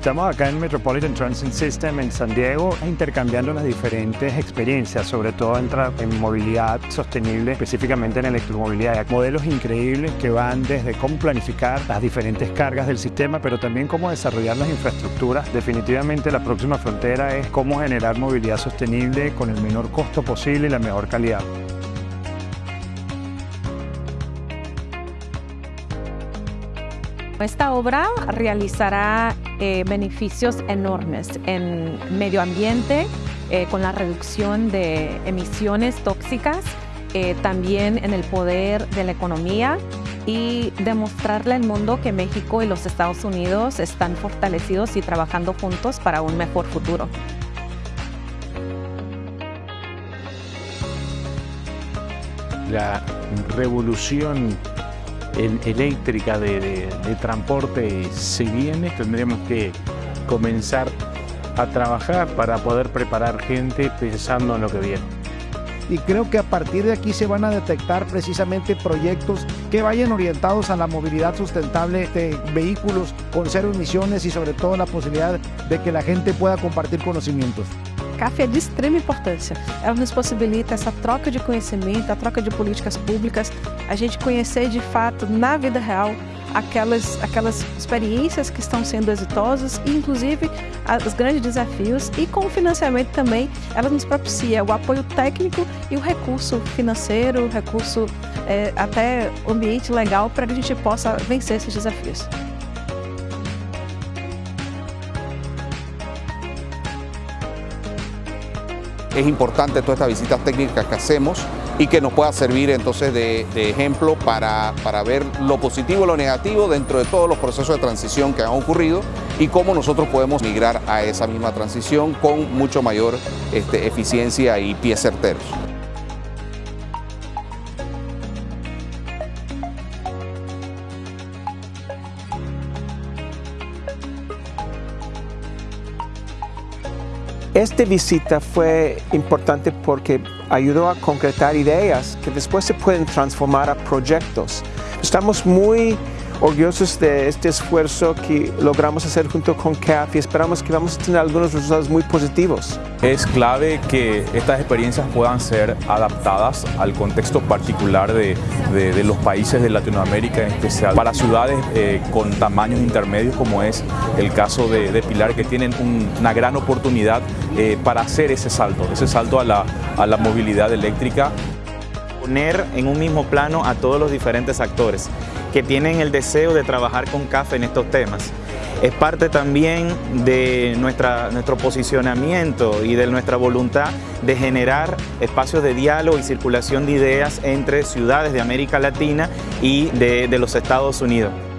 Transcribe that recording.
Estamos acá en Metropolitan Transit System en San Diego intercambiando las diferentes experiencias, sobre todo en, en movilidad sostenible, específicamente en electromovilidad. Modelos increíbles que van desde cómo planificar las diferentes cargas del sistema, pero también cómo desarrollar las infraestructuras. Definitivamente la próxima frontera es cómo generar movilidad sostenible con el menor costo posible y la mejor calidad. Esta obra realizará eh, beneficios enormes en medio ambiente, eh, con la reducción de emisiones tóxicas, eh, también en el poder de la economía y demostrarle al mundo que México y los Estados Unidos están fortalecidos y trabajando juntos para un mejor futuro. La revolución eléctrica de, transporte se viene, tendríamos que comenzar a trabajar para poder preparar gente pensando en lo que viene. Y creo que a partir de aquí se van a detectar precisamente proyectos que vayan orientados a la movilidad sustentable de vehículos con cero emisiones y sobre todo la posibilidad de que la gente pueda compartir conocimientos. CAF é de extrema importância. Ela nos possibilita essa troca de conhecimento, a troca de políticas públicas, a gente conhecer de fato, na vida real, aquelas, aquelas experiências que estão sendo exitosas e, inclusive, os grandes desafios. E com o financiamento também, ela nos propicia o apoio técnico e o recurso financeiro, o recurso é, até ambiente legal para que a gente possa vencer esses desafios. Es importante todas estas visitas técnicas que hacemos y que nos pueda servir entonces de, ejemplo para, para, ver lo positivo y lo negativo dentro de todos los procesos de transición que han ocurrido y cómo nosotros podemos migrar a esa misma transición con mucho mayor este, eficiencia y pies certeros. Esta visita fue importante porque ayudó a concretar ideas que después se pueden transformar a proyectos. Estamos muy orgullosos de este esfuerzo que logramos hacer junto con CAF y esperamos que vamos a tener algunos resultados muy positivos. Es clave que estas experiencias puedan ser adaptadas al contexto particular de, los países de Latinoamérica, en especial para ciudades eh, con tamaños intermedios como es el caso de, Pilar, que tienen una gran oportunidad eh, para hacer ese salto, ese salto a la, a la movilidad eléctrica. Poner en un mismo plano a todos los diferentes actores que tienen el deseo de trabajar con CAFE en estos temas. Es parte también de nuestra, nuestro posicionamiento y de nuestra voluntad de generar espacios de diálogo y circulación de ideas entre ciudades de América Latina y de, de los Estados Unidos.